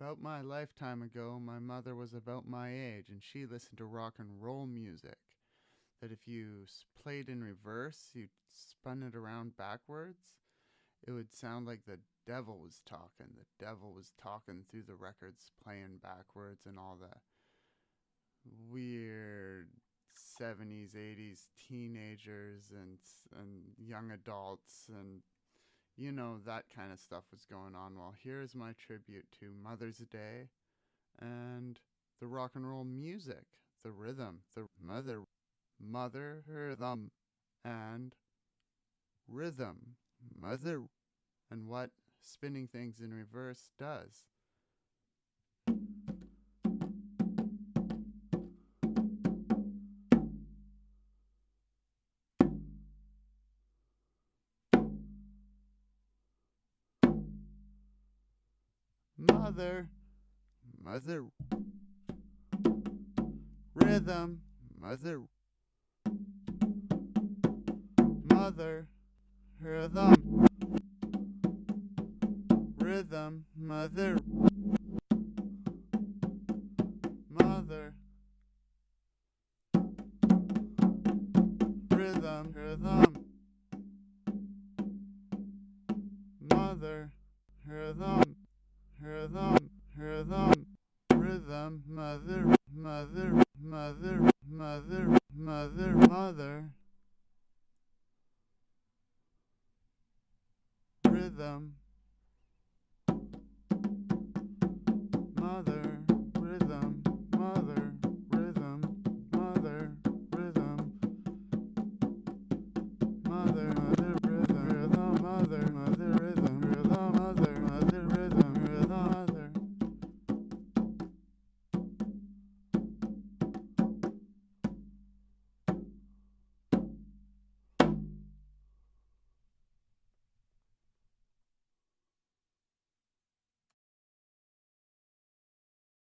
About my lifetime ago, my mother was about my age, and she listened to rock and roll music. That if you played in reverse, you spun it around backwards, it would sound like the devil was talking. The devil was talking through the records, playing backwards, and all the weird 70s, 80s teenagers and and young adults and you know that kind of stuff was going on. Well, here's my tribute to Mother's Day and the rock and roll music, the rhythm, the mother mother rhythm and rhythm, mother and what spinning things in reverse does. Mother, mother, rhythm, mother, mother, rhythm, rhythm, mother, mother, rhythm, rhythm, mother, rhythm, rhythm, rhythm, rhythm, mother, mother, mother, mother, mother, mother, rhythm, mother,